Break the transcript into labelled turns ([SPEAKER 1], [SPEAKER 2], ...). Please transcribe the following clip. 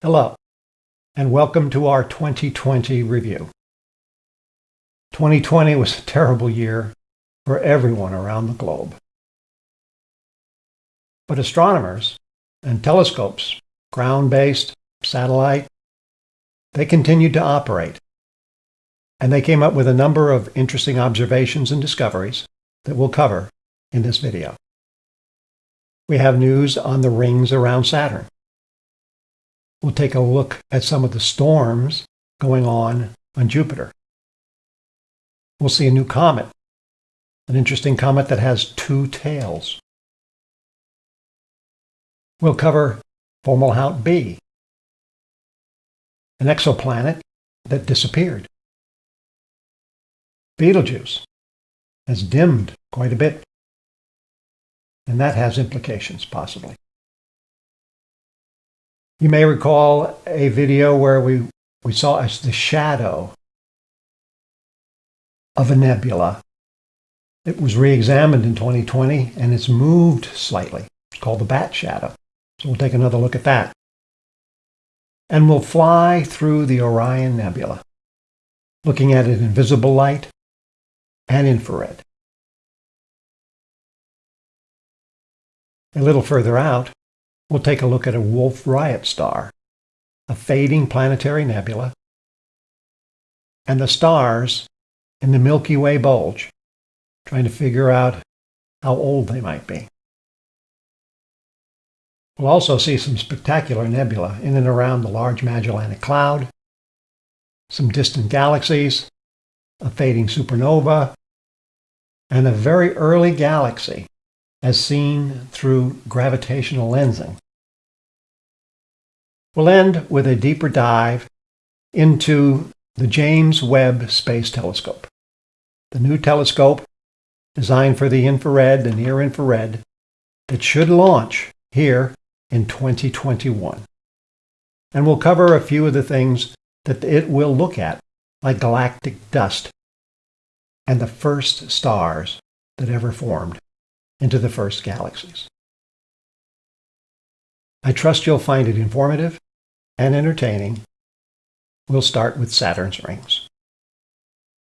[SPEAKER 1] Hello, and welcome to our 2020 review. 2020 was a terrible year for everyone around the globe. But astronomers and telescopes, ground-based, satellite, they continued to operate. And they came up with a number of interesting observations and discoveries that we'll cover in this video. We have news on the rings around Saturn. We'll take a look at some of the storms going on on Jupiter. We'll see a new comet, an interesting comet that has two tails. We'll cover Fomalhaut b, an exoplanet that disappeared. Betelgeuse has dimmed quite a bit, and that has implications, possibly. You may recall a video where we, we saw as the shadow of a nebula. It was re-examined in 2020 and it's moved slightly. It's called the bat shadow. So we'll take another look at that. And we'll fly through the Orion Nebula, looking at it in visible light and infrared. A little further out, We'll take a look at a Wolf Rayet star, a fading planetary nebula, and the stars in the Milky Way bulge, trying to figure out how old they might be. We'll also see some spectacular nebula in and around the Large Magellanic Cloud, some distant galaxies, a fading supernova, and a very early galaxy as seen through gravitational lensing. We'll end with a deeper dive into the James Webb Space Telescope, the new telescope designed for the infrared and near-infrared that should launch here in 2021. And we'll cover a few of the things that it will look at, like galactic dust and the first stars that ever formed into the first galaxies. I trust you'll find it informative and entertaining. We'll start with Saturn's rings.